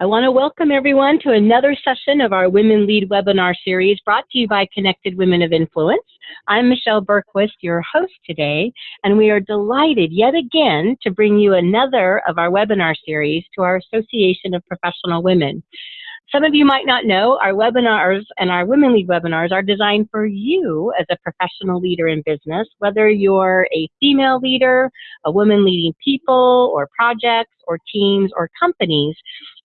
I want to welcome everyone to another session of our Women Lead webinar series brought to you by Connected Women of Influence. I'm Michelle Bergquist, your host today, and we are delighted yet again to bring you another of our webinar series to our Association of Professional Women. Some of you might not know our webinars and our Women Lead webinars are designed for you as a professional leader in business, whether you're a female leader, a woman leading people or projects or teams or companies.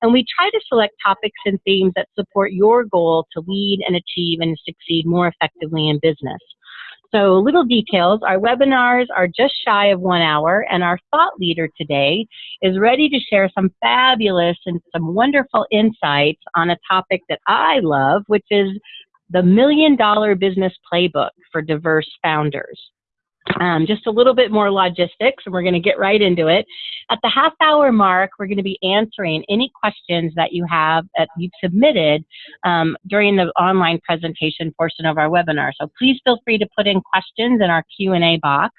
And we try to select topics and themes that support your goal to lead and achieve and succeed more effectively in business. So little details, our webinars are just shy of one hour and our thought leader today is ready to share some fabulous and some wonderful insights on a topic that I love, which is the Million Dollar Business Playbook for Diverse Founders. Um, just a little bit more logistics, and we're going to get right into it. At the half hour mark, we're going to be answering any questions that you have that you've submitted um, during the online presentation portion of our webinar. So please feel free to put in questions in our Q&A box.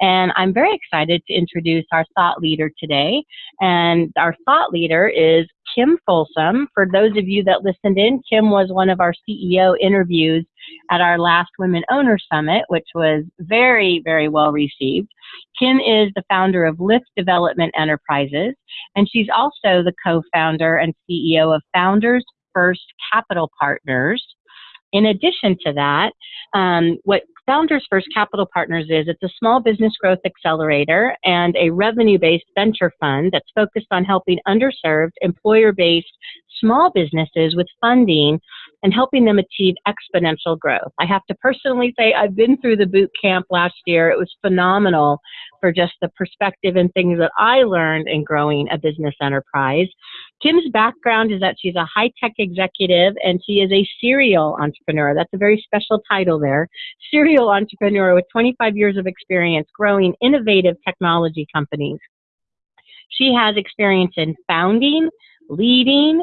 And I'm very excited to introduce our thought leader today. And our thought leader is Kim Folsom. For those of you that listened in, Kim was one of our CEO interviews at our last Women Owner Summit, which was very, very well received. Kim is the founder of Lift Development Enterprises, and she's also the co-founder and CEO of Founders First Capital Partners. In addition to that, um, what Founders First Capital Partners is it's a small business growth accelerator and a revenue-based venture fund that's focused on helping underserved, employer-based small businesses with funding and helping them achieve exponential growth. I have to personally say I've been through the boot camp last year. It was phenomenal for just the perspective and things that I learned in growing a business enterprise. Kim's background is that she's a high-tech executive and she is a serial entrepreneur. That's a very special title there. Serial entrepreneur with 25 years of experience growing innovative technology companies. She has experience in founding, leading,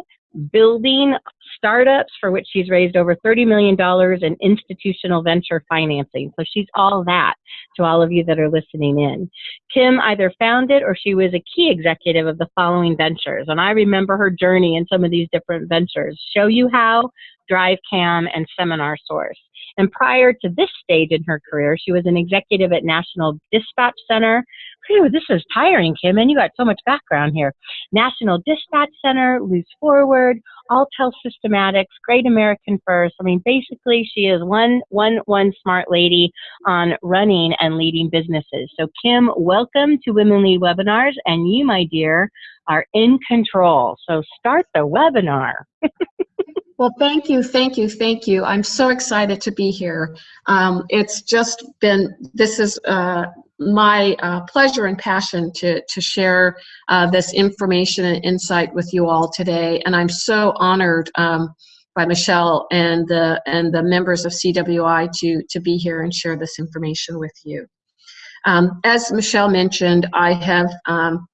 building startups for which she's raised over $30 million in institutional venture financing. So she's all that to all of you that are listening in. Kim either founded or she was a key executive of the following ventures. And I remember her journey in some of these different ventures. Show You How, DriveCam, and Seminar Source. And prior to this stage in her career, she was an executive at National Dispatch Center. Whew, this is tiring, Kim, and you got so much background here. National Dispatch Center, Loose Forward, Alltel Systematics, Great American First. I mean, basically, she is one, one, one smart lady on running and leading businesses. So, Kim, welcome to Women Lead Webinars, and you, my dear, are in control. So, start the webinar. Well, thank you, thank you, thank you. I'm so excited to be here. Um, it's just been, this is uh, my uh, pleasure and passion to, to share uh, this information and insight with you all today. And I'm so honored um, by Michelle and the, and the members of CWI to, to be here and share this information with you. Um, as Michelle mentioned, I have um,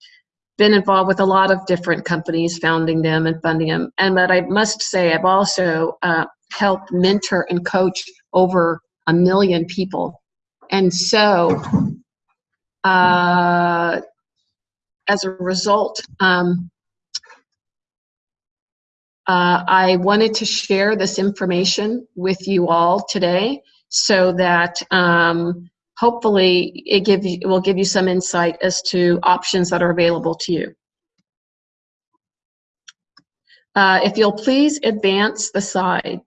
been involved with a lot of different companies, founding them and funding them. And but I must say, I've also uh, helped mentor and coach over a million people. And so, uh, as a result, um, uh, I wanted to share this information with you all today so that um, hopefully it give you, it will give you some insight as to options that are available to you. Uh, if you'll please advance the slide.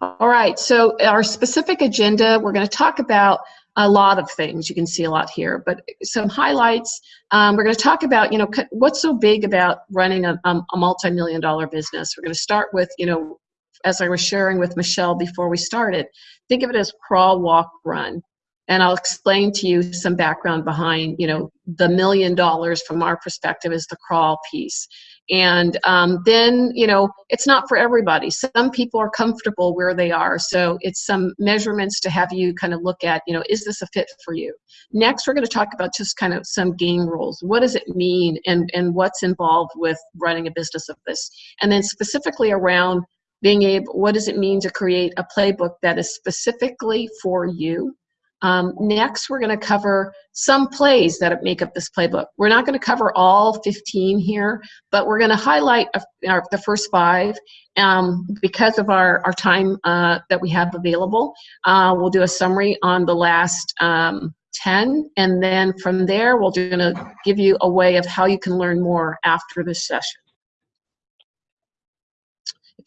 All right, so our specific agenda, we're going to talk about a lot of things. You can see a lot here, but some highlights. Um, we're going to talk about, you know, what's so big about running a, a multi-million dollar business. We're going to start with, you know, as I was sharing with Michelle before we started, think of it as crawl, walk, run. And I'll explain to you some background behind, you know, the million dollars from our perspective is the crawl piece. And um, then, you know, it's not for everybody. Some people are comfortable where they are. So it's some measurements to have you kind of look at, you know, is this a fit for you? Next, we're going to talk about just kind of some game rules. What does it mean and, and what's involved with running a business of this? And then specifically around being able, what does it mean to create a playbook that is specifically for you? Um, next, we're going to cover some plays that make up this playbook. We're not going to cover all 15 here, but we're going to highlight our, the first five um, because of our, our time uh, that we have available. Uh, we'll do a summary on the last um, 10, and then from there, we're going to give you a way of how you can learn more after this session.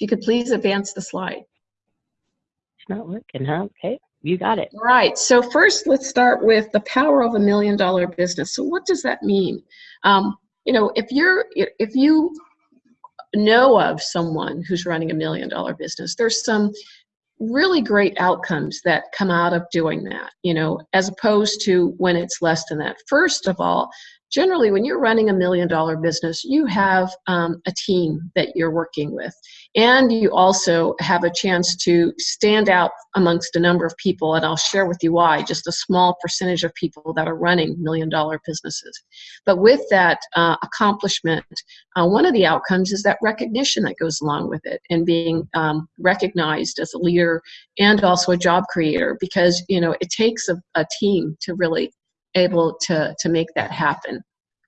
You could please advance the slide. It's not working, huh? Okay. You got it. All right. So first, let's start with the power of a million dollar business. So what does that mean? Um, you know, if you're if you know of someone who's running a million dollar business, there's some really great outcomes that come out of doing that. You know, as opposed to when it's less than that. First of all, generally when you're running a million dollar business you have um, a team that you're working with. And you also have a chance to stand out amongst a number of people and i'll share with you why just a small percentage of people that are running million dollar businesses. But with that uh, accomplishment uh, one of the outcomes is that recognition that goes along with it and being um, recognized as a leader and also a job creator because you know it takes a, a team to really able to, to make that happen.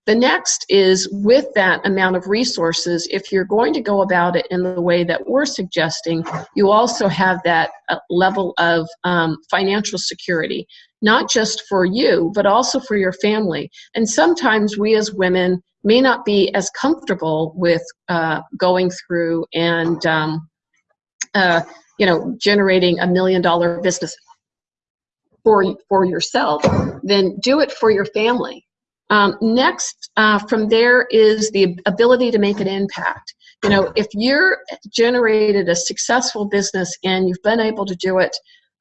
The next is with that amount of resources, if you're going to go about it in the way that we're suggesting, you also have that uh, level of um, financial security, not just for you, but also for your family. And sometimes we as women may not be as comfortable with uh, going through and um, uh, you know generating a million dollar business for, for yourself, then do it for your family. Um, next, uh, from there is the ability to make an impact. You know, if you're generated a successful business and you've been able to do it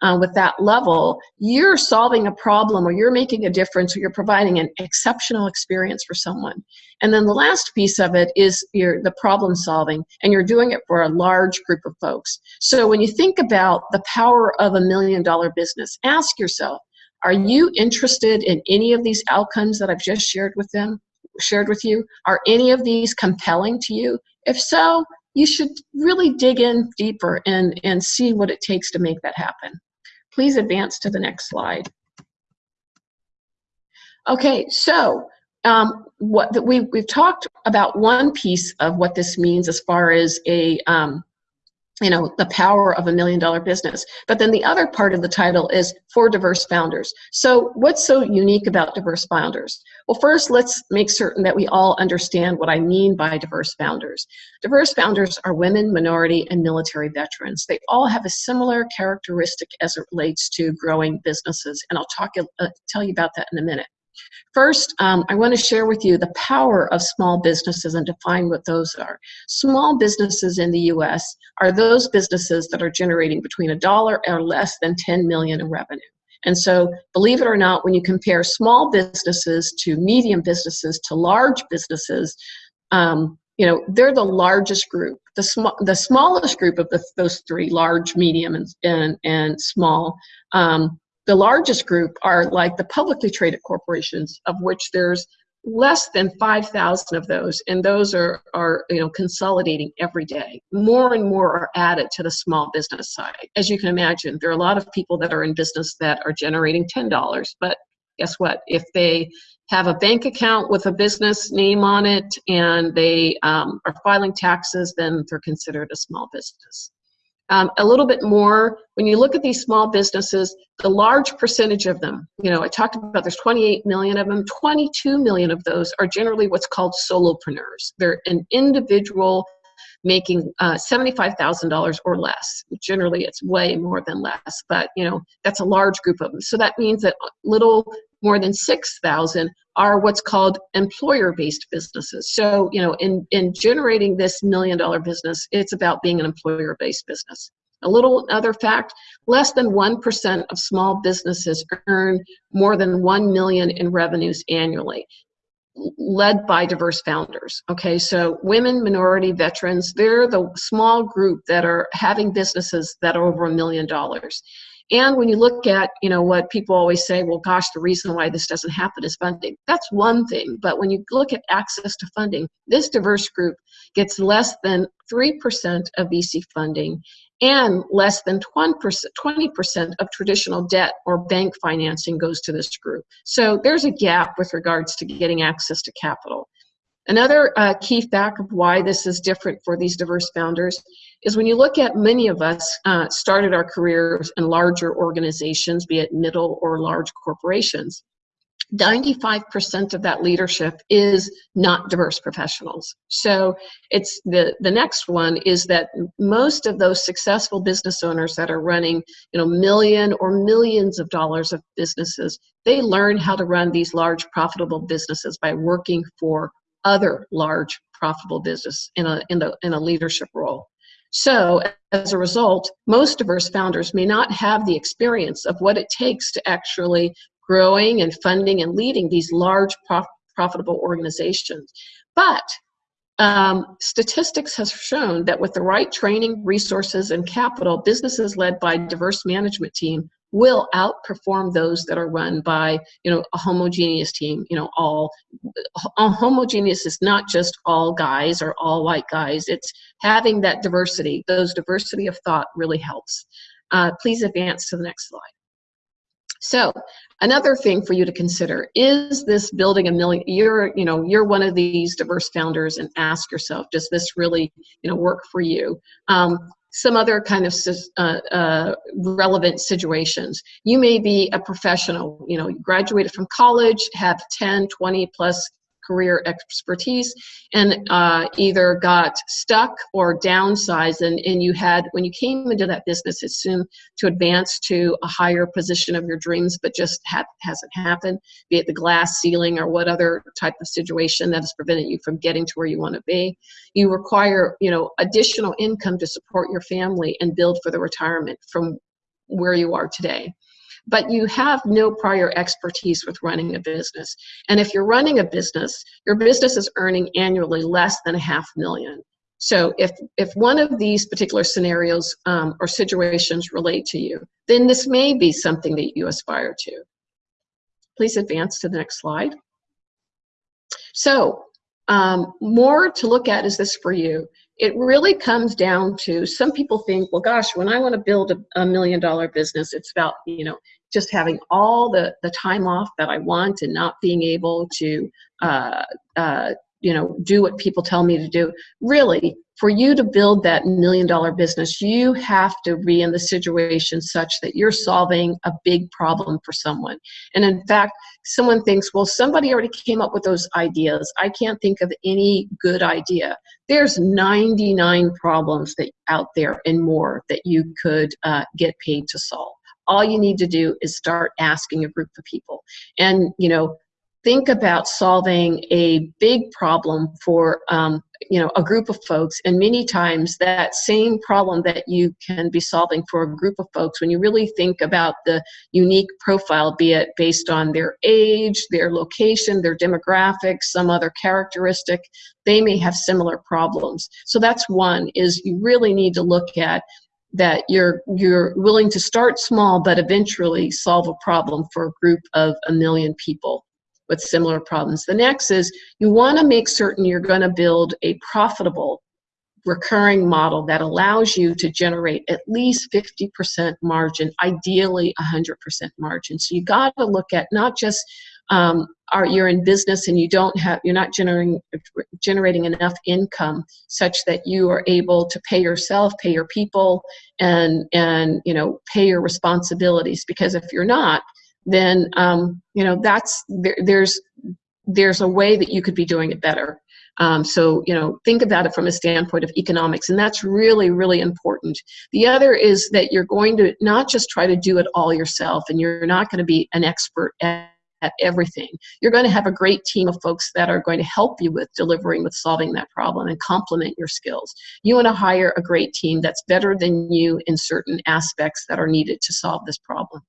uh, with that level, you're solving a problem or you're making a difference or you're providing an exceptional experience for someone. And then the last piece of it is the problem solving, and you're doing it for a large group of folks. So when you think about the power of a million dollar business, ask yourself, are you interested in any of these outcomes that I've just shared with them, shared with you? Are any of these compelling to you? If so, you should really dig in deeper and, and see what it takes to make that happen. Please advance to the next slide. Okay, so um, what we, we've talked about one piece of what this means as far as a um, you know, the power of a million dollar business. But then the other part of the title is for diverse founders. So what's so unique about diverse founders? Well, first, let's make certain that we all understand what I mean by diverse founders. Diverse founders are women, minority, and military veterans. They all have a similar characteristic as it relates to growing businesses, and I'll talk, uh, tell you about that in a minute. First, um, I want to share with you the power of small businesses and define what those are. Small businesses in the U.S. are those businesses that are generating between a dollar or less than 10 million in revenue. And so, believe it or not, when you compare small businesses to medium businesses to large businesses, um, you know, they're the largest group. The, sm the smallest group of the, those three, large, medium, and, and, and small, um, the largest group are like the publicly traded corporations, of which there's less than 5,000 of those, and those are, are you know, consolidating every day. More and more are added to the small business side. As you can imagine, there are a lot of people that are in business that are generating $10, but guess what? If they have a bank account with a business name on it and they um, are filing taxes, then they're considered a small business. Um, a little bit more, when you look at these small businesses, the large percentage of them, you know, I talked about there's 28 million of them, 22 million of those are generally what's called solopreneurs. They're an individual making uh, $75,000 or less. Generally, it's way more than less, but you know that's a large group of them. So that means that little more than 6,000 are what's called employer-based businesses. So, you know, in, in generating this million dollar business, it's about being an employer-based business. A little other fact, less than 1% of small businesses earn more than 1 million in revenues annually led by diverse founders. Okay, so women, minority, veterans, they're the small group that are having businesses that are over a million dollars. And when you look at, you know, what people always say, well, gosh, the reason why this doesn't happen is funding. That's one thing. But when you look at access to funding, this diverse group gets less than 3% of VC funding and less than 20% of traditional debt or bank financing goes to this group. So there's a gap with regards to getting access to capital. Another uh, key fact of why this is different for these diverse founders is when you look at many of us uh, started our careers in larger organizations, be it middle or large corporations. 95% of that leadership is not diverse professionals. So it's the, the next one is that most of those successful business owners that are running, you know, million or millions of dollars of businesses, they learn how to run these large profitable businesses by working for other large profitable business in a, in, a, in a leadership role. So as a result, most diverse founders may not have the experience of what it takes to actually growing and funding and leading these large prof profitable organizations. But um, statistics has shown that with the right training, resources, and capital, businesses led by diverse management team will outperform those that are run by you know a homogeneous team you know all homogeneous is not just all guys or all white guys. It's having that diversity. Those diversity of thought really helps. Uh, please advance to the next slide. So another thing for you to consider is this building a million you're you know you're one of these diverse founders and ask yourself does this really you know work for you? Um, some other kind of uh, uh, relevant situations. You may be a professional, you know, you graduated from college, have 10, 20 plus career expertise and uh, either got stuck or downsized and, and you had when you came into that business assumed to advance to a higher position of your dreams but just ha hasn't happened be it the glass ceiling or what other type of situation that has prevented you from getting to where you want to be. You require you know additional income to support your family and build for the retirement from where you are today but you have no prior expertise with running a business. And if you're running a business, your business is earning annually less than a half million. So if, if one of these particular scenarios um, or situations relate to you, then this may be something that you aspire to. Please advance to the next slide. So um, more to look at is this for you. It really comes down to some people think, well, gosh, when I want to build a, a million dollar business, it's about, you know, just having all the, the time off that I want and not being able to, uh, uh, you know, do what people tell me to do. Really, for you to build that million dollar business, you have to be in the situation such that you're solving a big problem for someone. And in fact, someone thinks, well, somebody already came up with those ideas. I can't think of any good idea. There's 99 problems that out there and more that you could uh, get paid to solve all you need to do is start asking a group of people. And you know think about solving a big problem for um, you know a group of folks. And many times that same problem that you can be solving for a group of folks when you really think about the unique profile be it based on their age their location their demographics some other characteristic they may have similar problems. So that's one is you really need to look at that you're you're willing to start small but eventually solve a problem for a group of a million people with similar problems. The next is you want to make certain you're going to build a profitable recurring model that allows you to generate at least 50% margin, ideally 100% margin. So you got to look at not just um, are you're in business and you don't have you're not generating generating enough income such that you are able to pay yourself pay your people and and you know pay your responsibilities because if you're not then um, you know that's there, there's there's a way that you could be doing it better um, so, you know, think about it from a standpoint of economics, and that's really, really important. The other is that you're going to not just try to do it all yourself, and you're not going to be an expert at at everything. You're going to have a great team of folks that are going to help you with delivering with solving that problem and complement your skills. You want to hire a great team that's better than you in certain aspects that are needed to solve this problem.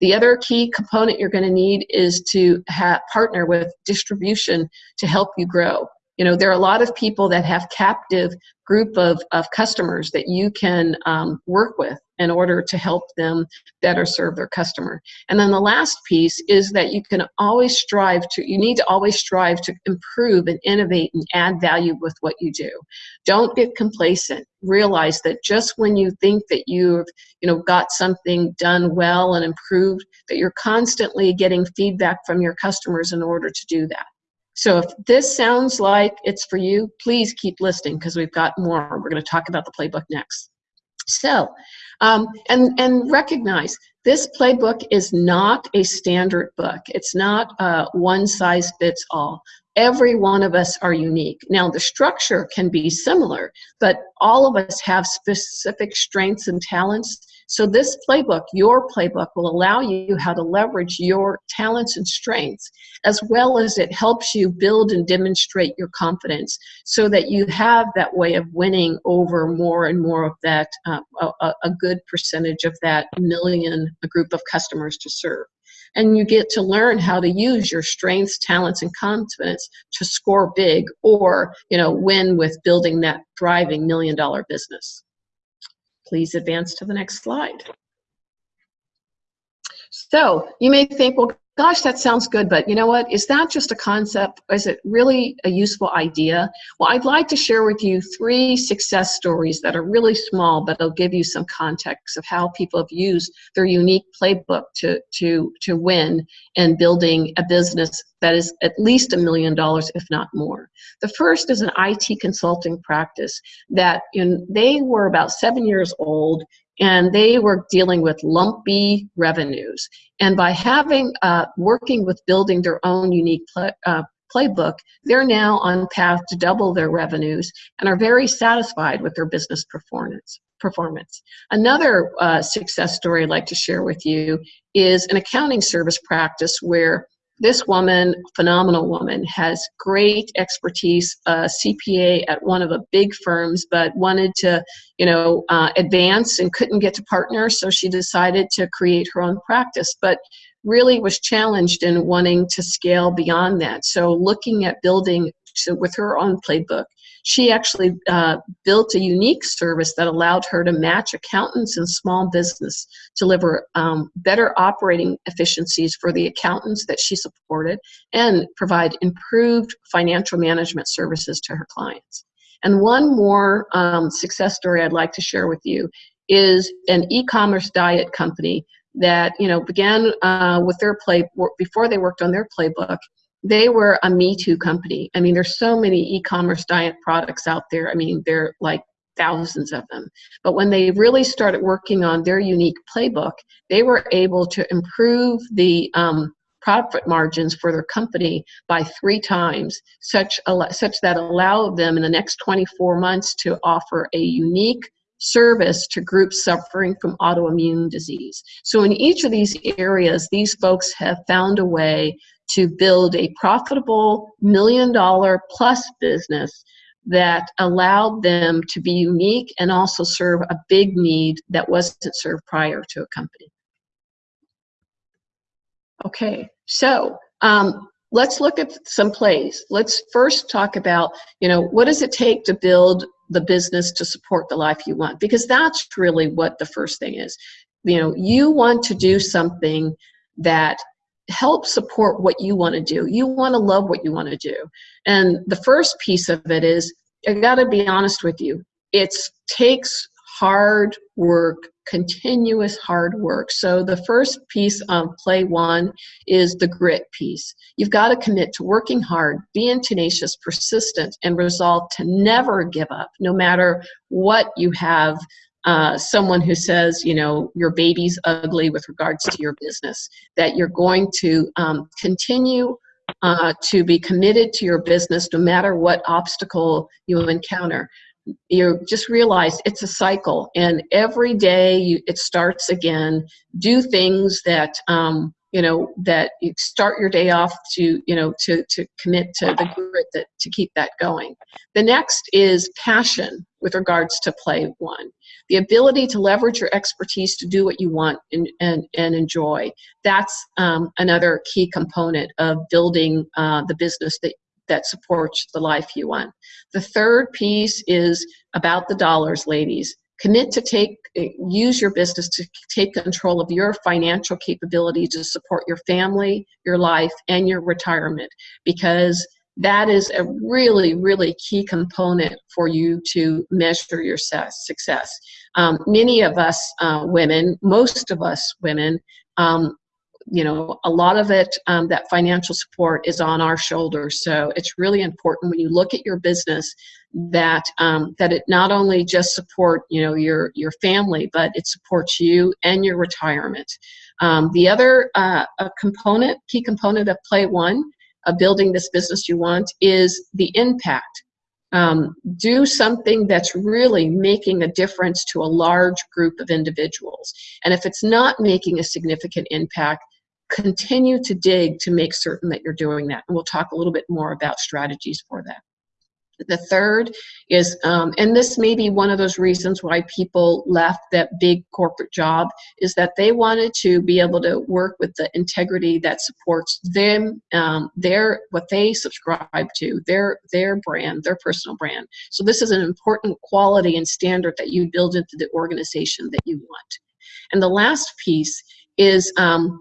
The other key component you're going to need is to have partner with distribution to help you grow You know, there are a lot of people that have captive group of, of customers that you can um, work with in order to help them better serve their customer. And then the last piece is that you can always strive to, you need to always strive to improve and innovate and add value with what you do. Don't get complacent. Realize that just when you think that you've, you know, got something done well and improved, that you're constantly getting feedback from your customers in order to do that. So if this sounds like it's for you, please keep listening because we've got more. We're going to talk about the playbook next. So, um, and, and recognize this playbook is not a standard book. It's not uh, one size fits all. Every one of us are unique. Now, the structure can be similar, but all of us have specific strengths and talents so this playbook, your playbook, will allow you how to leverage your talents and strengths, as well as it helps you build and demonstrate your confidence so that you have that way of winning over more and more of that, uh, a, a good percentage of that million a group of customers to serve. And you get to learn how to use your strengths talents and confidence to score big or you know win with building that thriving million dollar business Please advance to the next slide. So you may think, well, gosh, that sounds good, but you know what? Is that just a concept? Is it really a useful idea? Well, I'd like to share with you three success stories that are really small, but they'll give you some context of how people have used their unique playbook to, to, to win and building a business that is at least a million dollars, if not more. The first is an IT consulting practice that in, they were about seven years old and they were dealing with lumpy revenues. And by having, uh, working with building their own unique uh, playbook, they're now on path to double their revenues and are very satisfied with their business performance. Performance. Another uh, success story I'd like to share with you is an accounting service practice where this woman, phenomenal woman, has great expertise, uh, CPA at one of the big firms, but wanted to, you know, uh, advance and couldn't get to partner, so she decided to create her own practice. But really was challenged in wanting to scale beyond that. So looking at building so with her own playbook, she actually uh, built a unique service that allowed her to match accountants and small business, deliver um, better operating efficiencies for the accountants that she supported, and provide improved financial management services to her clients. And one more um, success story I'd like to share with you is an e-commerce diet company that you know began uh, with their play before they worked on their playbook they were a Me Too company. I mean, there's so many e-commerce diet products out there. I mean, they're like thousands of them. But when they really started working on their unique playbook, they were able to improve the um, profit margins for their company by three times, such, such that allowed them in the next 24 months to offer a unique service to groups suffering from autoimmune disease. So in each of these areas, these folks have found a way to build a profitable million dollar plus business that allowed them to be unique and also serve a big need that wasn't served prior to a company. Okay, so um, let's look at some plays. Let's first talk about, you know, what does it take to build the business to support the life you want? Because that's really what the first thing is. You know, you want to do something that help support what you want to do. You want to love what you want to do. And the first piece of it is, I got to be honest with you, it takes hard work, continuous hard work. So the first piece of play one is the grit piece. You've got to commit to working hard, being tenacious, persistent, and resolve to never give up, no matter what you have uh, someone who says, you know, your baby's ugly with regards to your business, that you're going to um, continue uh, to be committed to your business no matter what obstacle you encounter. You just realize it's a cycle, and every day you, it starts again. Do things that um, you know that you start your day off to you know to to commit to the grit that to keep that going. The next is passion with regards to play one the ability to leverage your expertise to do what you want and, and, and enjoy. That's um, another key component of building uh, the business that, that supports the life you want. The third piece is about the dollars, ladies. Commit to take, use your business to take control of your financial capability to support your family, your life, and your retirement because that is a really, really key component for you to measure your success. Um, many of us uh, women, most of us women, um, you know, a lot of it, um, that financial support is on our shoulders. So it's really important when you look at your business that um, that it not only just support you know your your family, but it supports you and your retirement. Um, the other uh, component, key component of Play One, of building this business you want, is the impact. Um, do something that's really making a difference to a large group of individuals. And if it's not making a significant impact, continue to dig to make certain that you're doing that. And we'll talk a little bit more about strategies for that. The third is, um, and this may be one of those reasons why people left that big corporate job, is that they wanted to be able to work with the integrity that supports them, um, their what they subscribe to, their their brand, their personal brand. So this is an important quality and standard that you build into the organization that you want. And the last piece is. Um,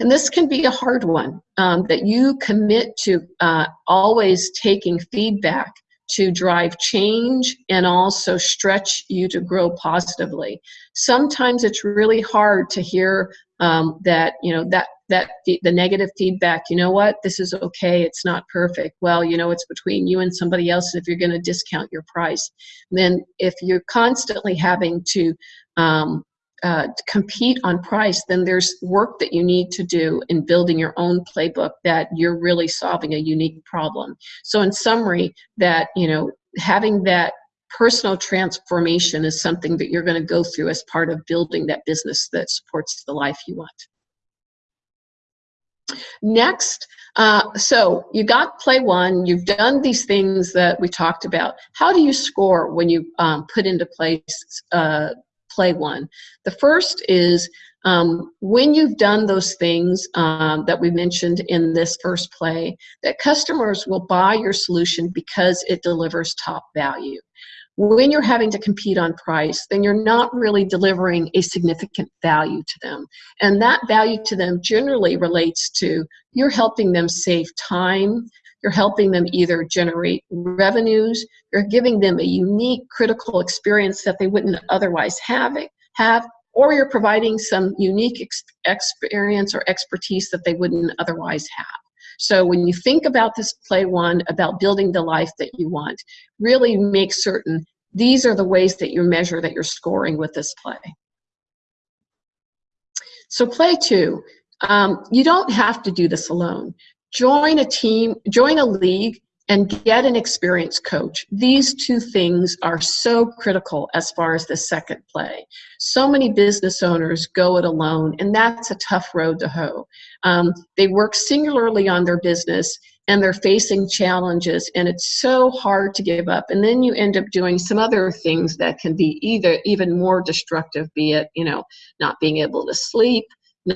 and this can be a hard one um, that you commit to uh, always taking feedback to drive change and also stretch you to grow positively. Sometimes it's really hard to hear um, that, you know, that that the, negative feedback, you know what, this is okay, it's not perfect. Well, you know, it's between you and somebody else if you're going to discount your price. Then if you're constantly having to um, uh, compete on price, then there's work that you need to do in building your own playbook that you're really solving a unique problem. So in summary, that, you know, having that personal transformation is something that you're going to go through as part of building that business that supports the life you want. Next, uh, so you got play one, you've done these things that we talked about. How do you score when you um, put into place uh, play one. The first is um, when you've done those things um, that we mentioned in this first play, that customers will buy your solution because it delivers top value. When you're having to compete on price, then you're not really delivering a significant value to them. And that value to them generally relates to you're helping them save time, you're helping them either generate revenues, you're giving them a unique critical experience that they wouldn't otherwise have, have or you're providing some unique ex experience or expertise that they wouldn't otherwise have. So when you think about this play one, about building the life that you want, really make certain these are the ways that you measure that you're scoring with this play. So play two, um, you don't have to do this alone join a team, join a league, and get an experienced coach. These two things are so critical as far as the second play. So many business owners go it alone, and that's a tough road to hoe. Um, they work singularly on their business and they're facing challenges and it's so hard to give up and then you end up doing some other things that can be either even more destructive be it you know not being able to sleep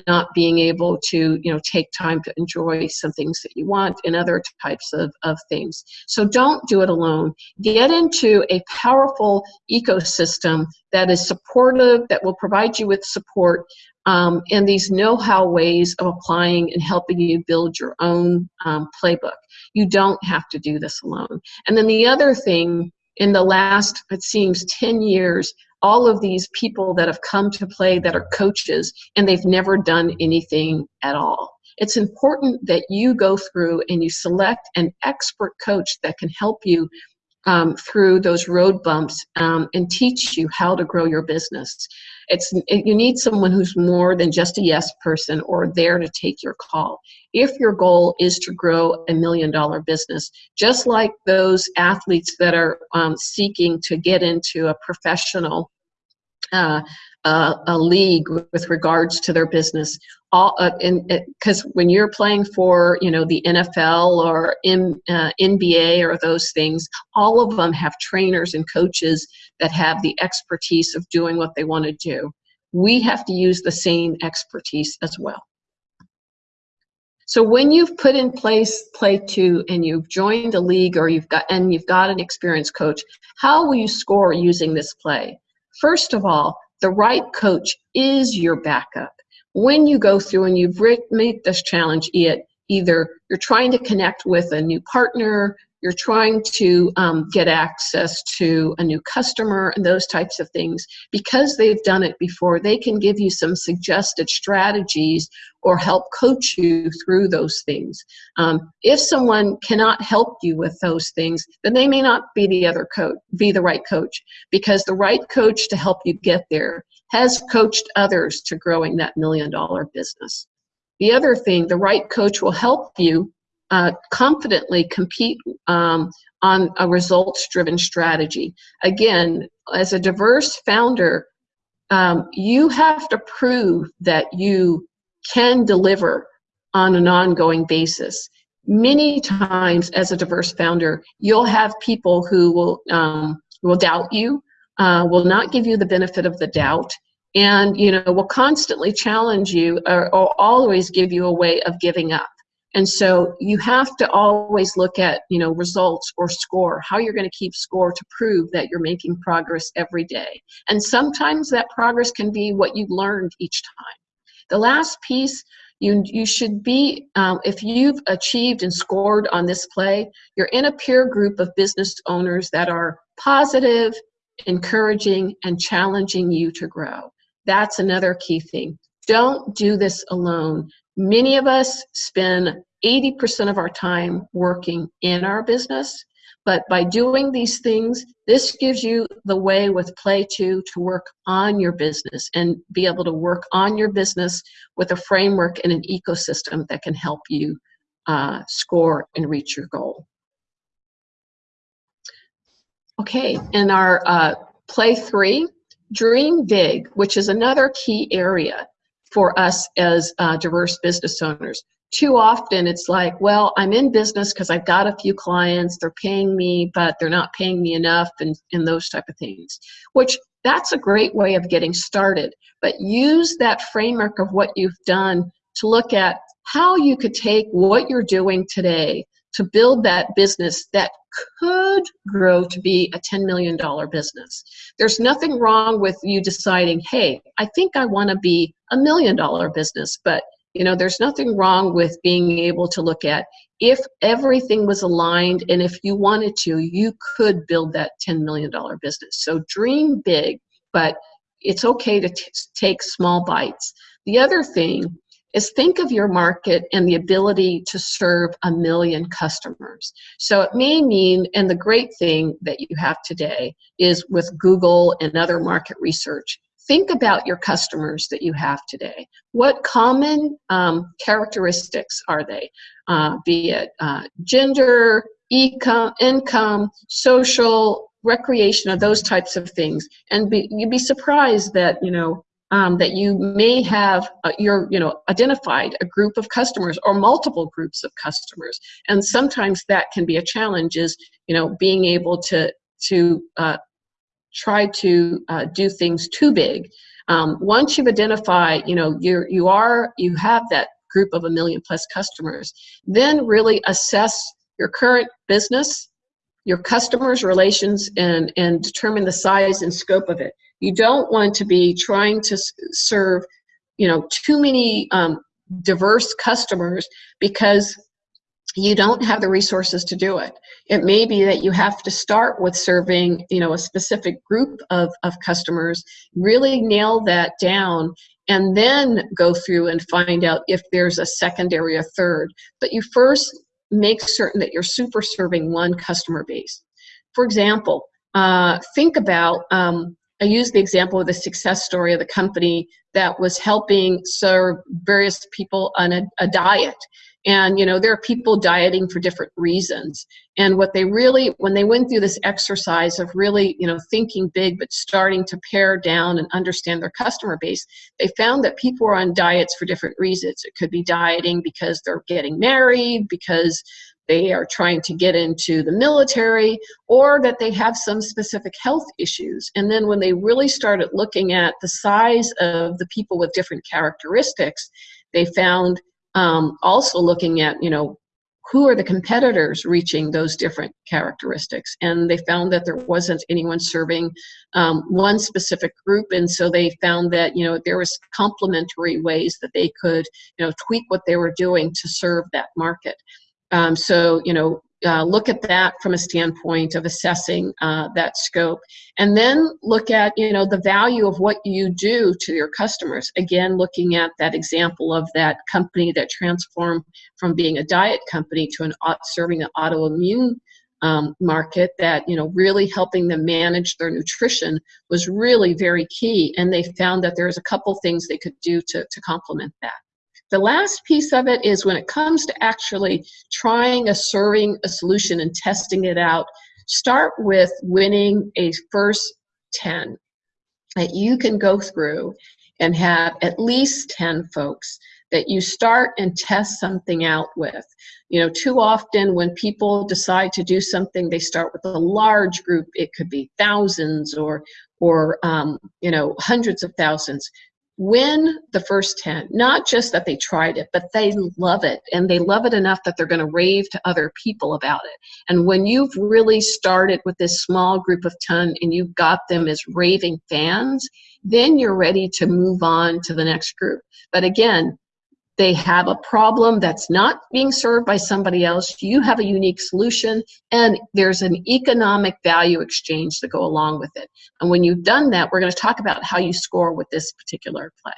not being able to you know take time to enjoy some things that you want and other types of, of things. So don't do it alone. Get into a powerful ecosystem that is supportive that will provide you with support um, and these know-how ways of applying and helping you build your own um, playbook. You don't have to do this alone. And then the other thing in the last it seems 10 years all of these people that have come to play that are coaches and they've never done anything at all. It's important that you go through and you select an expert coach that can help you um, through those road bumps um, and teach you how to grow your business. It's it, you need someone who's more than just a yes person or there to take your call. If your goal is to grow a million dollar business, just like those athletes that are um, seeking to get into a professional uh, uh, a league with regards to their business. All uh, because when you're playing for you know the NFL or in, uh, NBA or those things all of them have trainers and coaches that have the expertise of doing what they want to do. We have to use the same expertise as well. So when you've put in place Play Two and you've joined a league or you've got and you've got an experienced coach, how will you score using this play? First of all, the right coach is your backup. When you go through and you've made this challenge, it either you're trying to connect with a new partner, you're trying to um, get access to a new customer and those types of things, because they've done it before, they can give you some suggested strategies or help coach you through those things. Um, if someone cannot help you with those things, then they may not be the other coach, be the right coach, because the right coach to help you get there has coached others to growing that million dollar business. The other thing, the right coach will help you uh, confidently compete um, on a results driven strategy. Again, as a diverse founder, um, you have to prove that you can deliver on an ongoing basis. Many times, as a diverse founder, you'll have people who will um, will doubt you, uh, will not give you the benefit of the doubt, and you know will constantly challenge you or, or always give you a way of giving up. And so you have to always look at, you know, results or score, how you're going to keep score to prove that you're making progress every day. And sometimes that progress can be what you learned each time. The last piece, you, you should be, um, if you've achieved and scored on this play, you're in a peer group of business owners that are positive, encouraging, and challenging you to grow. That's another key thing. Don't do this alone. Many of us spend 80% of our time working in our business, but by doing these things, this gives you the way with Play 2 to work on your business and be able to work on your business with a framework and an ecosystem that can help you uh, score and reach your goal. Okay, in our uh, Play 3, Dream Big, which is another key area for us as uh, diverse business owners. Too often it's like, well, I'm in business because I've got a few clients, they're paying me, but they're not paying me enough and, and those type of things, which that's a great way of getting started. But use that framework of what you've done to look at how you could take what you're doing today to build that business that could grow to be a $10 million business. There's nothing wrong with you deciding, hey, I think I want to be a million dollar business, but you know, there's nothing wrong with being able to look at if everything was aligned and if you wanted to, you could build that $10 million business. So dream big, but it's okay to take small bites. The other thing is think of your market and the ability to serve a million customers. So it may mean, and the great thing that you have today is with Google and other market research, think about your customers that you have today. What common um, characteristics are they? Uh, be it uh, gender, income, social, recreation, of those types of things. And be, you'd be surprised that, you know, um, that you may have uh, you're you know identified a group of customers or multiple groups of customers. And sometimes that can be a challenge is you know being able to to uh, try to uh, do things too big. Um, once you've identified you know you're you are you have that group of a million plus customers then really assess your current business your customers relations and and determine the size and scope of it you don't want to be trying to serve, you know, too many um, diverse customers because you don't have the resources to do it. It may be that you have to start with serving, you know, a specific group of, of customers, really nail that down, and then go through and find out if there's a secondary or third. But you first make certain that you're super serving one customer base. For example, uh, think about um, I used the example of the success story of the company that was helping serve various people on a, a diet. And, you know, there are people dieting for different reasons. And what they really, when they went through this exercise of really, you know, thinking big, but starting to pare down and understand their customer base, they found that people were on diets for different reasons. It could be dieting because they're getting married, because they are trying to get into the military or that they have some specific health issues. And then when they really started looking at the size of the people with different characteristics, they found um, also looking at, you know, who are the competitors reaching those different characteristics. And they found that there wasn't anyone serving um, one specific group. And so they found that you know there was complementary ways that they could you know tweak what they were doing to serve that market um, so you know uh, look at that from a standpoint of assessing uh, that scope. And then look at you know the value of what you do to your customers. Again looking at that example of that company that transformed from being a diet company to an serving an autoimmune um, market that you know really helping them manage their nutrition was really very key. And they found that there's a couple things they could do to, to complement that the last piece of it is when it comes to actually trying a serving a solution and testing it out, start with winning a first 10 that you can go through and have at least 10 folks that you start and test something out with. You know, too often when people decide to do something, they start with a large group. It could be thousands or, or um, you know, hundreds of thousands win the first 10 not just that they tried it but they love it and they love it enough that they're going to rave to other people about it. And when you've really started with this small group of 10 and you've got them as raving fans then you're ready to move on to the next group. But again they have a problem that's not being served by somebody else. You have a unique solution, and there's an economic value exchange to go along with it. And when you've done that, we're going to talk about how you score with this particular play.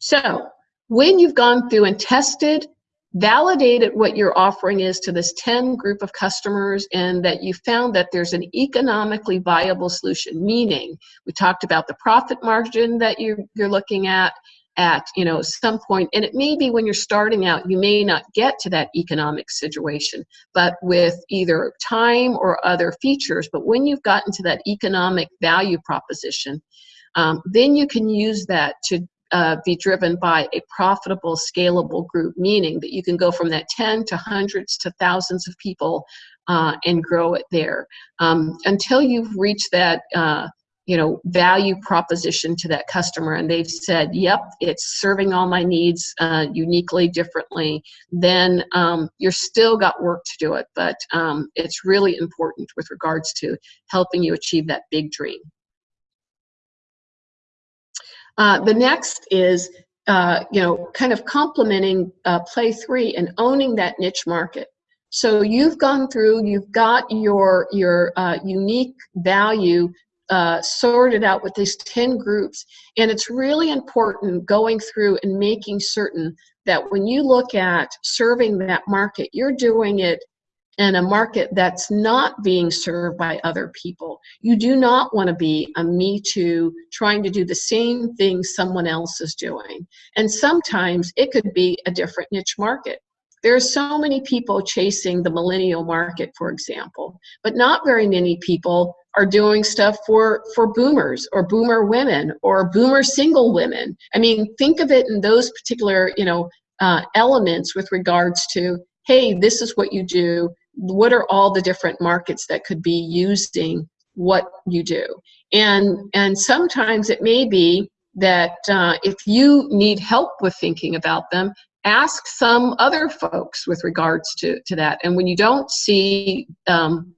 So, when you've gone through and tested, validated what your offering is to this 10 group of customers, and that you found that there's an economically viable solution, meaning we talked about the profit margin that you're, you're looking at, at you know some point and it may be when you're starting out you may not get to that economic situation but with either time or other features but when you've gotten to that economic value proposition um, then you can use that to uh, be driven by a profitable scalable group meaning that you can go from that 10 to hundreds to thousands of people uh, and grow it there. Um, until you've reached that uh, you know value proposition to that customer. And they've said yep it's serving all my needs uh, uniquely differently. Then um, you're still got work to do it but um, it's really important with regards to helping you achieve that big dream. Uh, the next is uh, you know kind of complementing uh, play three and owning that niche market. So you've gone through, you've got your your uh, unique value uh, sorted out with these 10 groups. And it's really important going through and making certain that when you look at serving that market, you're doing it in a market that's not being served by other people. You do not want to be a me too trying to do the same thing someone else is doing. And sometimes it could be a different niche market. There are so many people chasing the millennial market, for example, but not very many people are doing stuff for for boomers or boomer women or boomer single women. I mean think of it in those particular you know uh, elements with regards to hey this is what you do. What are all the different markets that could be using what you do? And and sometimes it may be that uh, if you need help with thinking about them ask some other folks with regards to to that. And when you don't see um,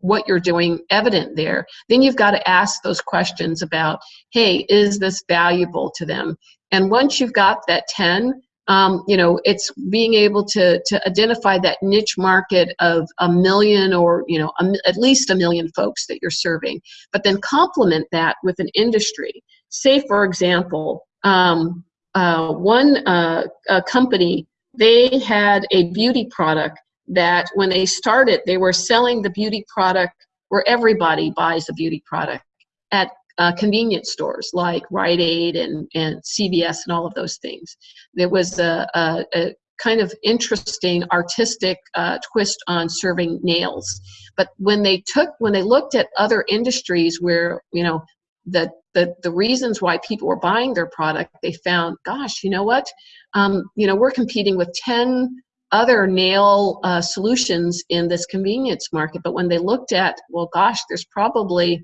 what you're doing evident there, then you've got to ask those questions about, hey, is this valuable to them? And once you've got that 10, um, you know, it's being able to, to identify that niche market of a million or, you know, a, at least a million folks that you're serving, but then complement that with an industry. Say, for example, um, uh, one uh, company, they had a beauty product that when they started, they were selling the beauty product where everybody buys a beauty product at uh, convenience stores like Rite Aid and, and CVS and all of those things. There was a, a, a kind of interesting artistic uh, twist on serving nails. But when they took, when they looked at other industries where, you know, the, the, the reasons why people were buying their product, they found, gosh, you know what? Um, you know, we're competing with 10 other nail uh, solutions in this convenience market. But when they looked at, well, gosh, there's probably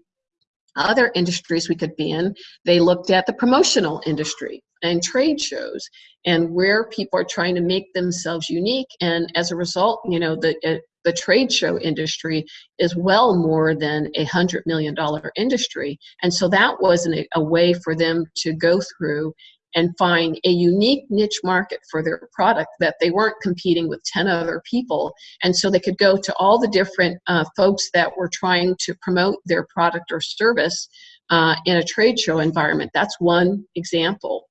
other industries we could be in, they looked at the promotional industry. and trade shows and where people are trying to make themselves unique and as a result you know the uh, the trade show industry is well more than a hundred million dollar industry and so that wasn't a, a way for them to go through and find a unique niche market for their product that they weren't competing with 10 other people. And so they could go to all the different uh, folks that were trying to promote their product or service uh, in a trade show environment. That's one example.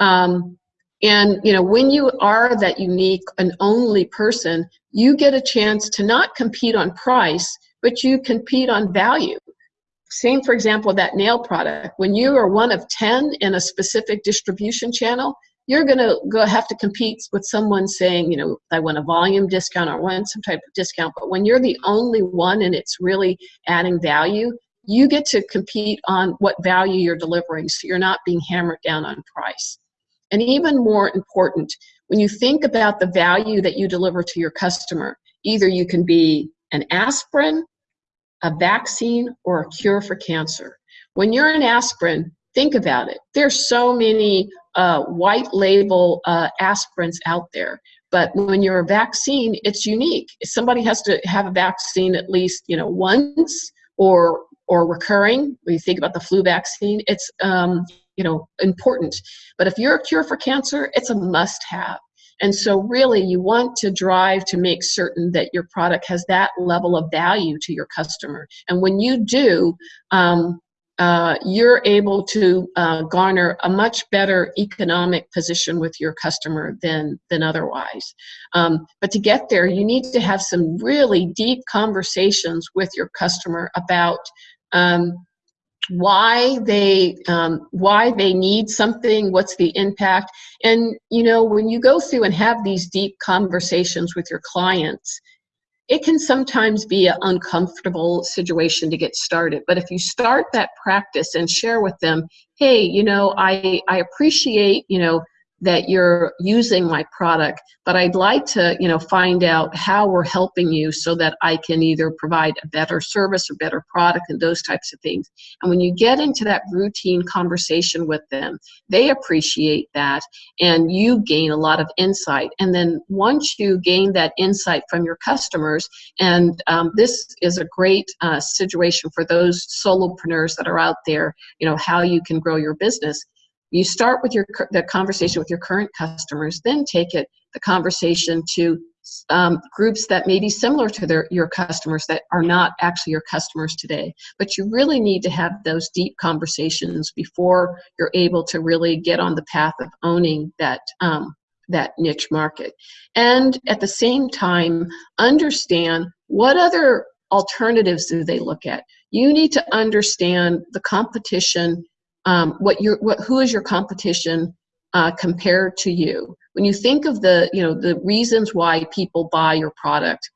Um, and you know, when you are that unique and only person, you get a chance to not compete on price, but you compete on value. Same, for example, that nail product. When you are one of 10 in a specific distribution channel, you're going to go have to compete with someone saying, you know, I want a volume discount or want some type of discount. But when you're the only one and it's really adding value, you get to compete on what value you're delivering. So you're not being hammered down on price. And even more important, when you think about the value that you deliver to your customer, either you can be an aspirin, a vaccine, or a cure for cancer. When you're an aspirin, think about it. There's so many uh, white label uh, aspirins out there. But when you're a vaccine, it's unique. Somebody has to have a vaccine at least, you know, once or or recurring. When you think about the flu vaccine, it's um, you know important. But if you're a cure for cancer, it's a must-have. And so, really, you want to drive to make certain that your product has that level of value to your customer. And when you do, um, uh, you're able to uh, garner a much better economic position with your customer than than otherwise. Um, but to get there, you need to have some really deep conversations with your customer about um, why they um, why they need something what's the impact? And you know when you go through and have these deep conversations with your clients it can sometimes be an uncomfortable situation to get started. But if you start that practice and share with them hey you know i i appreciate you know that you're using my product but i'd like to you know find out how we're helping you so that i can either provide a better service or better product and those types of things. And when you get into that routine conversation with them they appreciate that and you gain a lot of insight. And then once you gain that insight from your customers and um, this is a great uh, situation for those solopreneurs that are out there you know how you can grow your business you start with your the conversation with your current customers, then take it the conversation to um, groups that may be similar to their, your customers that are not actually your customers today. But you really need to have those deep conversations before you're able to really get on the path of owning that um, that niche market. And at the same time, understand what other alternatives do they look at. You need to understand the competition um, what your what who is your competition uh, compared to you? When you think of the you know the reasons why people buy your product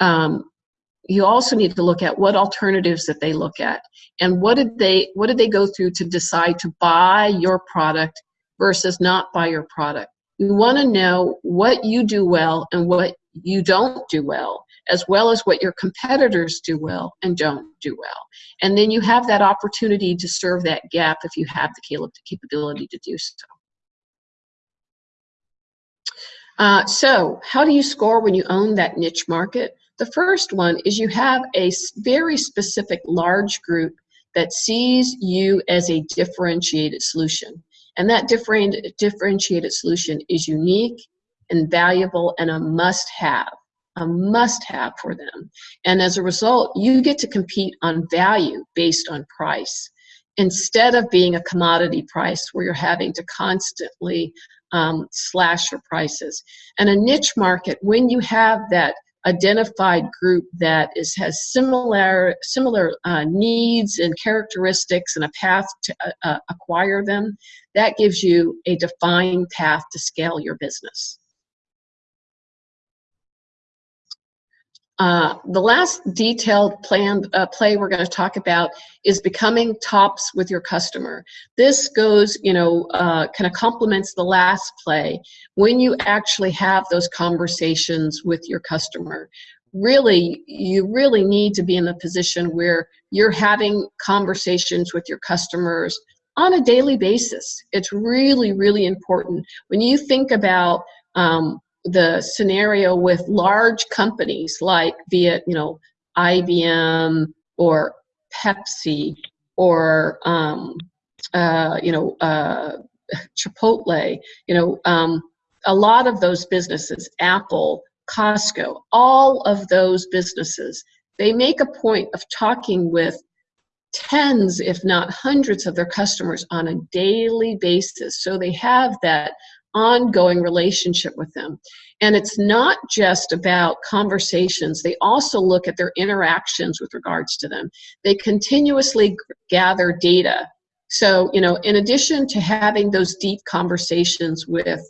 um, you also need to look at what alternatives that they look at and what did they what did they go through to decide to buy your product versus not buy your product? You want to know what you do well and what you don't do well as well as what your competitors do well and don't do well. And then you have that opportunity to serve that gap if you have the capability to do so. Uh, so how do you score when you own that niche market? The first one is you have a very specific large group that sees you as a differentiated solution. And that differentiated solution is unique and valuable and a must have a must have for them. And as a result, you get to compete on value based on price instead of being a commodity price where you're having to constantly um, slash your prices. And a niche market, when you have that identified group that is has similar similar uh, needs and characteristics and a path to uh, uh acquire them, that gives you a defined path to scale your business. Uh, the last detailed plan uh, play we're going to talk about is becoming tops with your customer. This goes, you know, uh, kind of complements the last play. When you actually have those conversations with your customer, really, you really need to be in the position where you're having conversations with your customers on a daily basis. It's really, really important. When you think about um, the scenario with large companies like via, you know, IBM or Pepsi or, um, uh, you know, uh, Chipotle, you know, um, a lot of those businesses, Apple, Costco, all of those businesses, they make a point of talking with tens, if not hundreds of their customers on a daily basis. So they have that ongoing relationship with them. And it's not just about conversations. They also look at their interactions with regards to them. They continuously gather data. So, you know, in addition to having those deep conversations with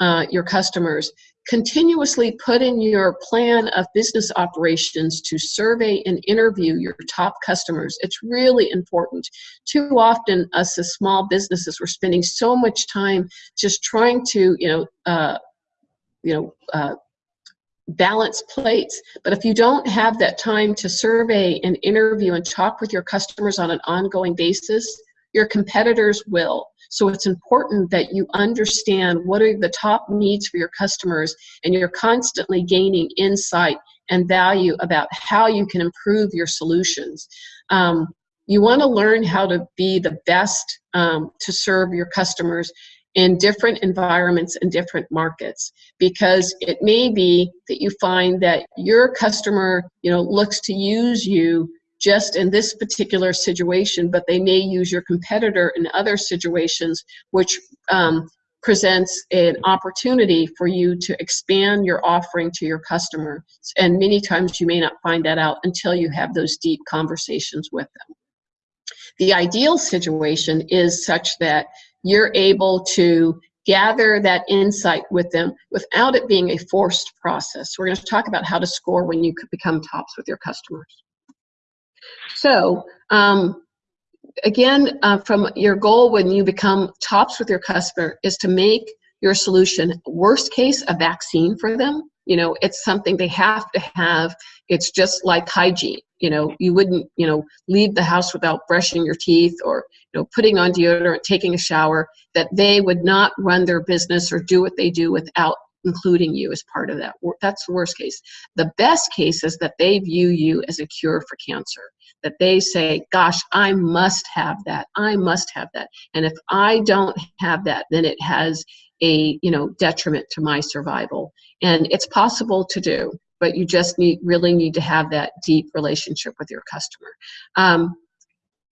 uh, your customers, continuously put in your plan of business operations to survey and interview your top customers. It's really important. Too often, us as small businesses, we're spending so much time just trying to, you know, uh, you know, uh, balance plates. But if you don't have that time to survey and interview and talk with your customers on an ongoing basis, your competitors will. So it's important that you understand what are the top needs for your customers and you're constantly gaining insight and value about how you can improve your solutions. Um, you want to learn how to be the best um, to serve your customers in different environments and different markets because it may be that you find that your customer you know looks to use you just in this particular situation, but they may use your competitor in other situations, which um, presents an opportunity for you to expand your offering to your customer. And many times you may not find that out until you have those deep conversations with them. The ideal situation is such that you're able to gather that insight with them without it being a forced process. We're going to talk about how to score when you could become tops with your customers. So um, again, uh, from your goal when you become tops with your customer is to make your solution worst case a vaccine for them. You know, it's something they have to have. It's just like hygiene. You know, you wouldn't, you know, leave the house without brushing your teeth or, you know, putting on deodorant, taking a shower, that they would not run their business or do what they do without including you as part of that. That's the worst case. The best case is that they view you as a cure for cancer that they say, gosh, I must have that. I must have that. And if I don't have that, then it has a you know detriment to my survival. And it's possible to do, but you just need really need to have that deep relationship with your customer. Um,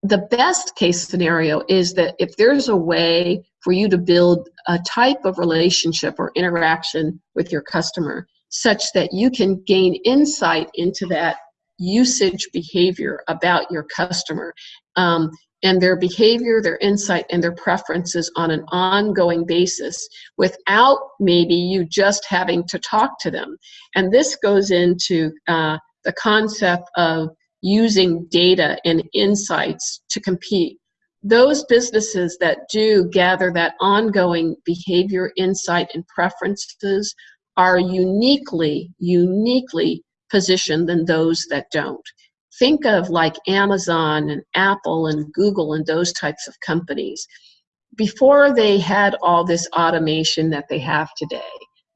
the best case scenario is that if there's a way for you to build a type of relationship or interaction with your customer such that you can gain insight into that usage behavior about your customer um, and their behavior, their insight, and their preferences on an ongoing basis without maybe you just having to talk to them. And this goes into uh, the concept of using data and insights to compete. Those businesses that do gather that ongoing behavior, insight, and preferences are uniquely, uniquely position than those that don't. Think of like Amazon and Apple and Google and those types of companies. Before they had all this automation that they have today,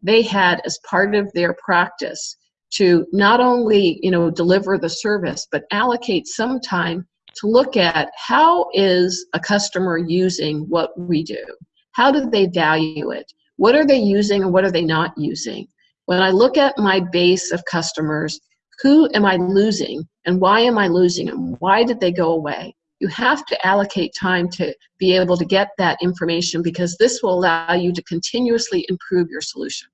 they had as part of their practice to not only you know deliver the service but allocate some time to look at how is a customer using what we do how do they value it what are they using and what are they not using when I look at my base of customers, who am I losing and why am I losing them? Why did they go away? You have to allocate time to be able to get that information because this will allow you to continuously improve your solution.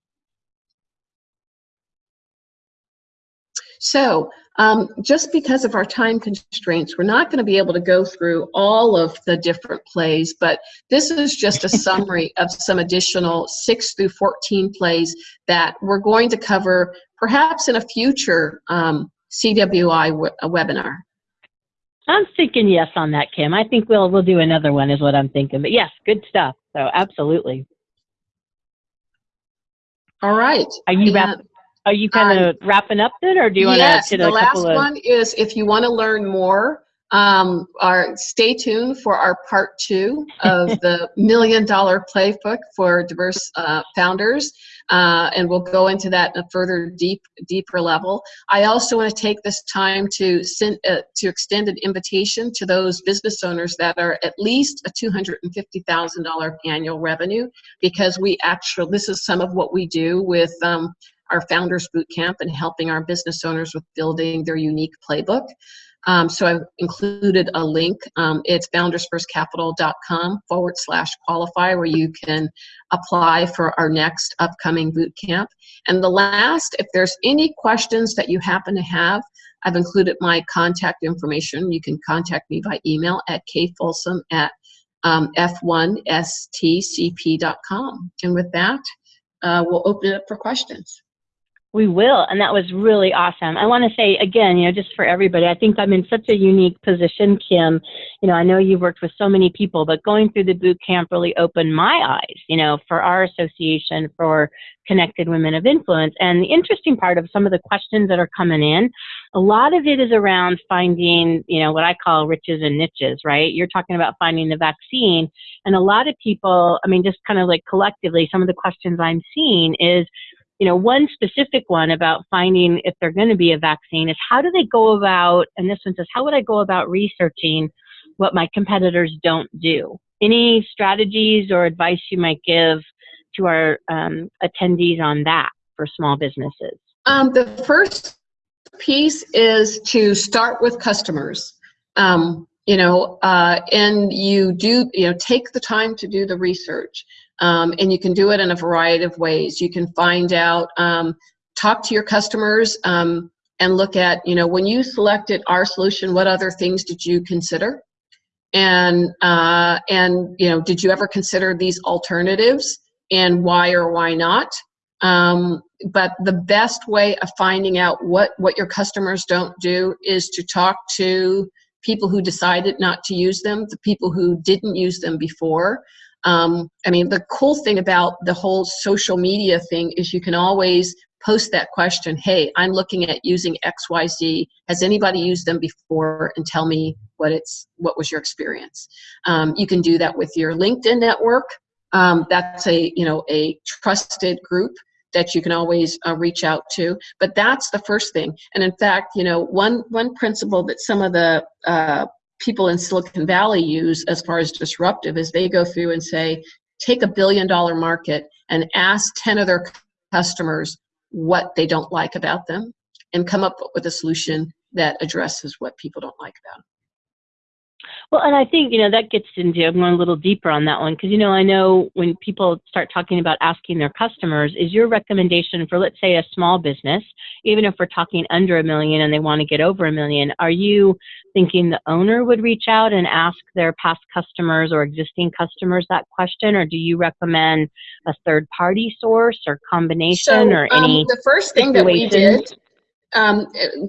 So um, just because of our time constraints, we're not going to be able to go through all of the different plays, but this is just a summary of some additional 6 through 14 plays that we're going to cover perhaps in a future um, CWI webinar. I'm thinking yes on that, Kim. I think we'll we'll do another one is what I'm thinking. But yes, good stuff. So absolutely. All right. Are you wrap, are you kind of um, wrapping up then, or do you want to? Yes, the last one is if you want to learn more Um, our stay tuned for our part two of the million dollar playbook for diverse uh, founders. Uh, and we'll go into that in a further deep, deeper level. I also want to take this time to send, uh, to extend an invitation to those business owners that are at least a $250,000 annual revenue, because we actually, this is some of what we do with um, our Founders Bootcamp and helping our business owners with building their unique playbook. Um, so I've included a link. Um, it's foundersfirstcapital.com forward slash qualify where you can apply for our next upcoming boot camp. And the last, if there's any questions that you happen to have, I've included my contact information. You can contact me by email at kfolsom at um, f1stcp.com. And with that, uh, we'll open it up for questions. We will, and that was really awesome. I want to say again, you know, just for everybody, I think I'm in such a unique position, Kim. You know, I know you've worked with so many people, but going through the boot camp really opened my eyes, you know, for our association for Connected Women of Influence. And the interesting part of some of the questions that are coming in, a lot of it is around finding, you know, what I call riches and niches, right? You're talking about finding the vaccine. And a lot of people, I mean, just kind of like collectively, some of the questions I'm seeing is, you know, one specific one about finding if they're going to be a vaccine is how do they go about, and this one says, how would I go about researching what my competitors don't do? Any strategies or advice you might give to our um, attendees on that for small businesses? Um, the first piece is to start with customers. Um, you know, uh, and you do, you know, take the time to do the research. Um, and you can do it in a variety of ways. You can find out, um, talk to your customers, um, and look at, you know, when you selected our solution, what other things did you consider? And, uh, and you know, did you ever consider these alternatives and why or why not? Um, but the best way of finding out what, what your customers don't do is to talk to people who decided not to use them, the people who didn't use them before, um, I mean, the cool thing about the whole social media thing is you can always post that question, hey, I'm looking at using XYZ. Has anybody used them before? And tell me what it's what was your experience. Um, you can do that with your LinkedIn network. Um, that's a you know a trusted group that you can always uh, reach out to. But that's the first thing. And in fact, you know, one one principle that some of the uh, people in Silicon Valley use as far as disruptive is they go through and say, take a billion dollar market and ask 10 of their customers what they don't like about them and come up with a solution that addresses what people don't like about them. Well, and I think, you know, that gets into, I'm going a little deeper on that one, because, you know, I know when people start talking about asking their customers, is your recommendation for, let's say, a small business, even if we're talking under a million and they want to get over a million, are you thinking the owner would reach out and ask their past customers or existing customers that question, or do you recommend a third party source or combination so, or any? Um, the first thing that we did um,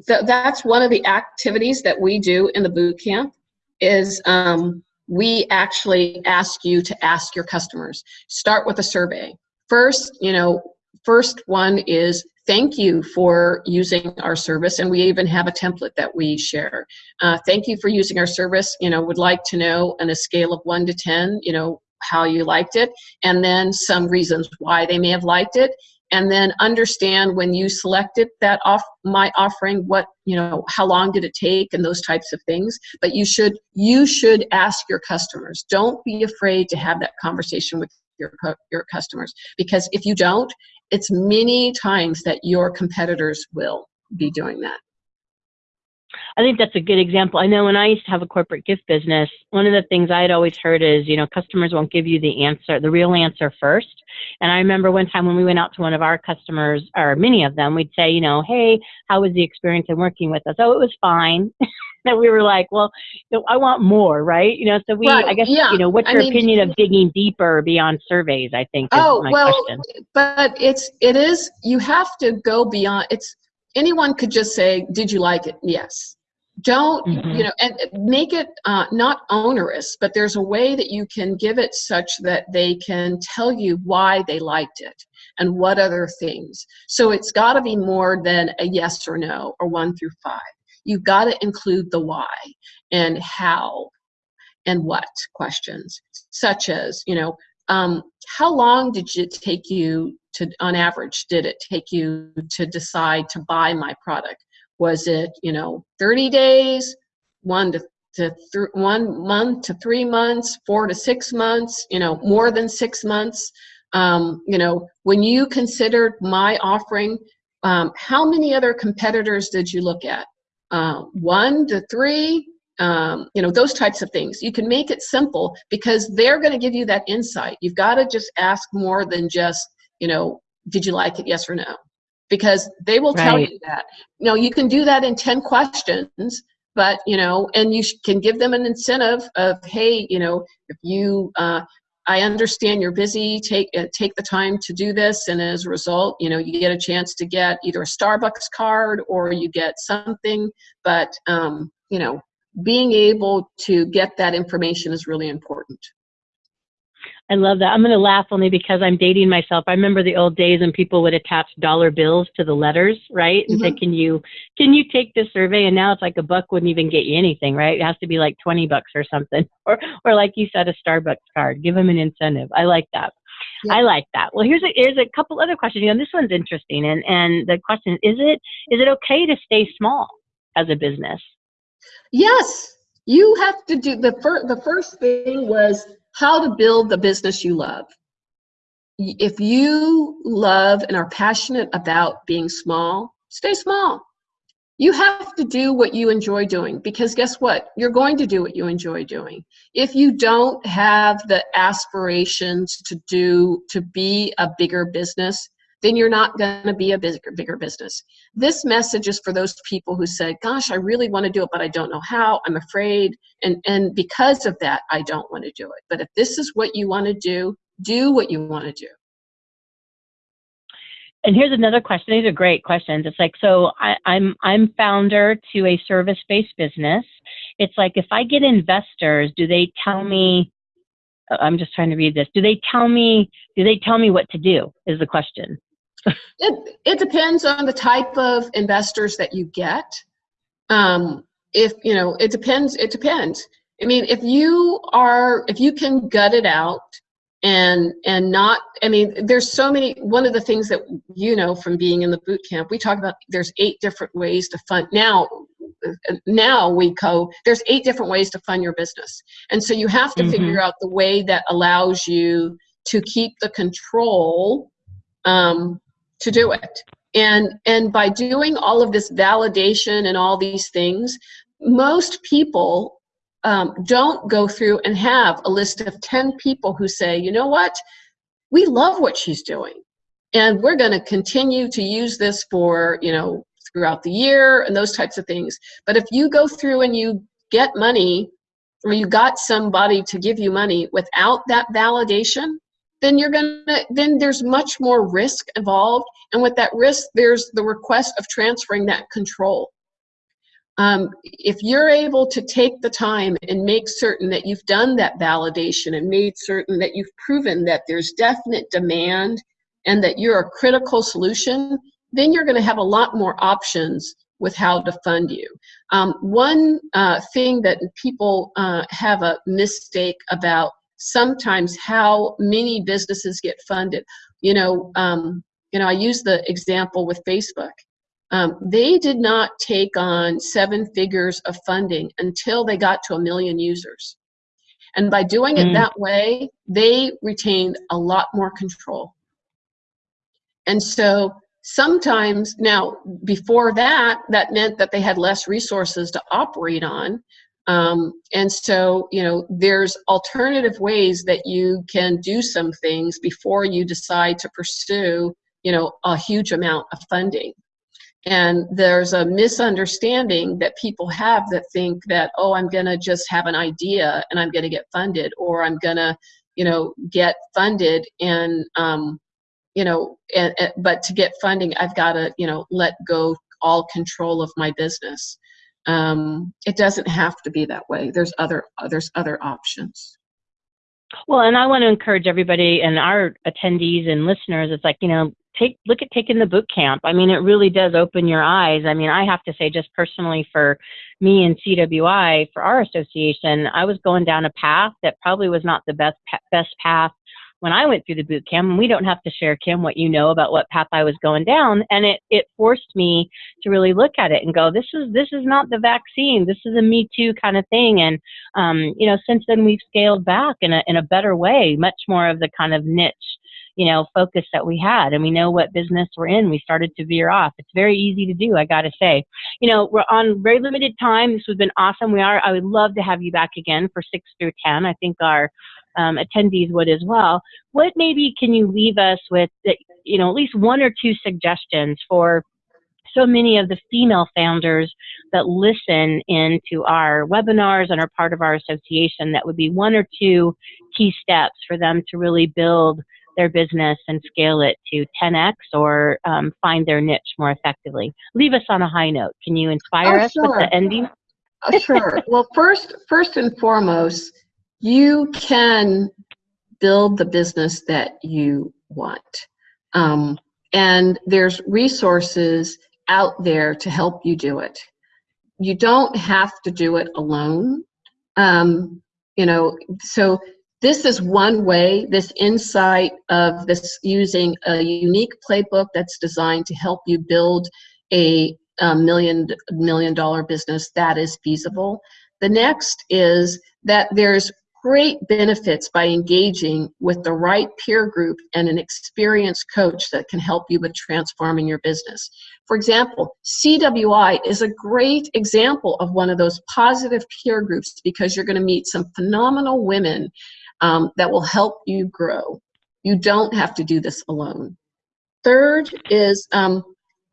th that's one of the activities that we do in the boot camp is um, we actually ask you to ask your customers. Start with a survey. First, you know, first one is thank you for using our service and we even have a template that we share. Uh, thank you for using our service. You know, would like to know on a scale of one to 10, you know, how you liked it and then some reasons why they may have liked it and then understand when you selected that off my offering what you know how long did it take and those types of things. But you should you should ask your customers. Don't be afraid to have that conversation with your your customers because if you don't it's many times that your competitors will be doing that I think that's a good example. I know when I used to have a corporate gift business, one of the things I had always heard is, you know, customers won't give you the answer, the real answer first. And I remember one time when we went out to one of our customers, or many of them, we'd say, you know, hey, how was the experience in working with us? Oh, it was fine. and we were like, well, you know, I want more, right? You know, so we, right. I guess, yeah. you know, what's your I mean, opinion of digging deeper beyond surveys? I think. oh well, question. but it's it is you have to go beyond. It's anyone could just say, did you like it? Yes don't mm-hmm. you know and make it uh, not onerous but there's a way that you can give it such that they can tell you why they liked it and what other things so it's got to be more than a yes or no or one through five you've got to include the why and how and what questions, such as, you know, um, how long did it take you to, on average, did it take you to decide to buy my product? Was it, you know, 30 days, one to, to th- one month to three months, four to six months, you know, more than six months? Um, you know, when you considered my offering, um, how many other competitors did you look at? Uh, one to three, um, you know, those types of things. You can make it simple because they're going to give you that insight. You've got to just ask more than just, you know, did you like it, yes or no? Because they will tell you that. You know, you can do that in 10 questions, but, you know, and you sh- can give them an incentive of, hey, you know, if you, uh, I understand you're busy, take, uh, take the time to do this, and as a result, you know, you get a chance to get either a Starbucks card or you get something, but, um, you know, being able to get that information is really important. I love that. I'm going to laugh only because I'm dating myself. I remember the old days when people would attach dollar bills to the letters, right? And say, mm-hmm. "Can you can you take this survey?" And now it's like a buck wouldn't even get you anything, right? It has to be like 20 bucks or something, or or like you said, a Starbucks card. Give them an incentive. I like that. Yeah. I like that. Well, here's a here's a couple other questions. You know, this one's interesting, and and the question is it is it okay to stay small as a business? Yes, you have to do the first. The first thing was how to build the business you love. If you love and are passionate about being small, stay small. You have to do what you enjoy doing because guess what? You're going to do what you enjoy doing. If you don't have the aspirations to do to be a bigger business, then you're not going to be a bigger bigger business. This message is for those people who say, "Gosh, I really want to do it, but I don't know how. I'm afraid." And and because of that, I don't want to do it. But if this is what you want to do, do what you want to do. And here's another question. These are great questions. It's like, so I, I'm I'm founder to a service-based business. It's like if I get investors, do they tell me? I'm just trying to read this. Do they tell me? Do they tell me what to do? Is the question. It, it depends on the type of investors that you get. Um, if, you know, it depends, it depends. I mean, if you are, if you can gut it out and, and not, I mean, there's so many, one of the things that, you know, from being in the boot camp, we talk about there's eight different ways to fund. Now, now we go, there's eight different ways to fund your business. And so you have to Mhm. figure out the way that allows you to keep the control um, to do it. And and by doing all of this validation and all these things, most people um, don't go through and have a list of 10 people who say, you know what, we love what she's doing. And we're going to continue to use this for, you know, throughout the year and those types of things. But if you go through and you get money or you got somebody to give you money without that validation, then you're gonna then there's much more risk involved. And with that risk there's the request of transferring that control. Um, if you're able to take the time and make certain that you've done that validation and made certain that you've proven that there's definite demand and that you're a critical solution then you're going to have a lot more options with how to fund you. Um, one uh, thing that people uh, have a mistake about sometimes how many businesses get funded. You know, um, you know, I use the example with Facebook. Um, they did not take on seven figures of funding until they got to a million users. And by doing it Mm. that way, they retained a lot more control. And so sometimes now before that, that meant that they had less resources to operate on. Um, and so, you know, there's alternative ways that you can do some things before you decide to pursue, you know, a huge amount of funding. And there's a misunderstanding that people have that think that, oh, I'm going to just have an idea and I'm going to get funded, or I'm going to, you know, get funded and, um, you know, and, and, but to get funding, I've got to, you know, let go all control of my business. Um, it doesn't have to be that way. There's other there's other options. Well, and I want to encourage everybody and our attendees and listeners. It's like you know, take look at taking the boot camp. I mean, it really does open your eyes. I mean, I have to say, just personally for me and CWI for our association, I was going down a path that probably was not the best best path when I went through the boot camp. And we don't have to share, Kim, what you know about what path I was going down. And it it forced me to really look at it and go, this is this is not the vaccine. This is a Me Too kind of thing. And um, you know, since then we've scaled back in a in a better way, much more of the kind of niche you know, focus that we had and we know what business we're in. We started to veer off. It's very easy to do, I gotta say. You know, we're on very limited time. This has been awesome. We are, I would love to have you back again for six through 10. I think our um, attendees would as well. What maybe can you leave us with, that, you know, at least one or two suggestions for so many of the female founders that listen into our webinars and are part of our association that would be one or two key steps for them to really build their business and scale it to 10x or um, find their niche more effectively. Leave us on a high note. Can you inspire oh, us sure. with the ending? uh, sure. Well, first, first and foremost, you can build the business that you want. Um, and there's resources out there to help you do it. You don't have to do it alone. Um, you know, so this is one way, this insight of this using a unique playbook that's designed to help you build a, a million million dollar business that is feasible. The next is that there's great benefits by engaging with the right peer group and an experienced coach that can help you with transforming your business. For example, CWI is a great example of one of those positive peer groups because you're going to meet some phenomenal women um, that will help you grow. You don't have to do this alone. Third is um,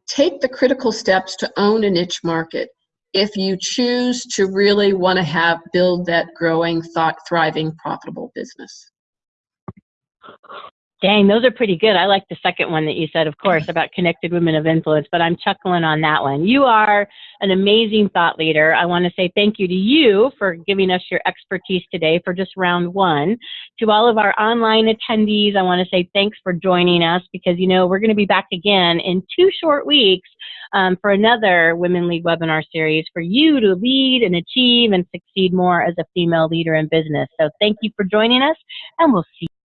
take the critical steps to own a niche market if you choose to really want to have build that growing, thought, thriving, profitable business. Dang, those are pretty good. I like the second one that you said, of course, about connected women of influence, but I'm chuckling on that one. You are an amazing thought leader. I want to say thank you to you for giving us your expertise today for just round one. To all of our online attendees, I want to say thanks for joining us because, you know, we're going to be back again in two short weeks um, for another Women Lead webinar series for you to lead and achieve and succeed more as a female leader in business. So thank you for joining us, and we'll see